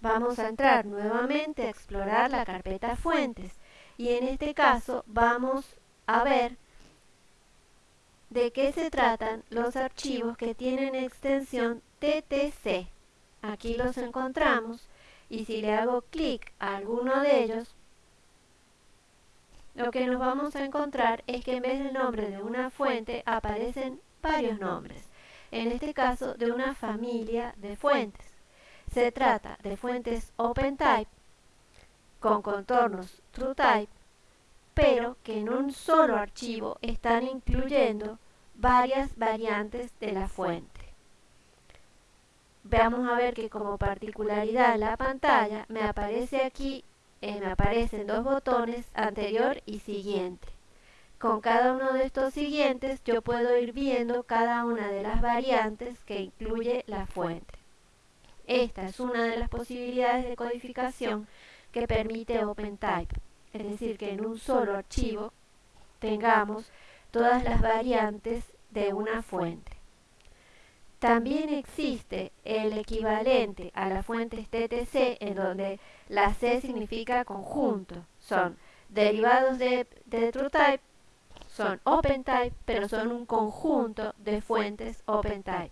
vamos a entrar nuevamente a explorar la carpeta fuentes y en este caso vamos a ver de qué se tratan los archivos que tienen extensión TTC. Aquí los encontramos y si le hago clic a alguno de ellos, lo que nos vamos a encontrar es que en vez del nombre de una fuente aparecen varios nombres, en este caso de una familia de fuentes. Se trata de fuentes OpenType con contornos TrueType, pero que en un solo archivo están incluyendo varias variantes de la fuente. Vamos a ver que como particularidad la pantalla me aparece aquí, eh, me aparecen dos botones anterior y siguiente. Con cada uno de estos siguientes yo puedo ir viendo cada una de las variantes que incluye la fuente. Esta es una de las posibilidades de codificación que permite OpenType, es decir, que en un solo archivo tengamos todas las variantes de una fuente. También existe el equivalente a las fuentes TTC en donde la C significa conjunto. Son derivados de, de TrueType, son OpenType, pero son un conjunto de fuentes OpenType.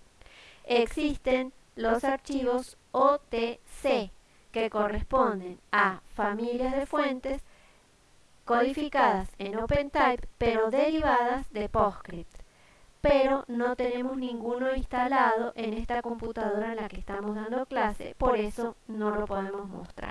Existen los archivos OTC que corresponden a familias de fuentes codificadas en OpenType pero derivadas de PostScript pero no tenemos ninguno instalado en esta computadora en la que estamos dando clase, por eso no lo podemos mostrar.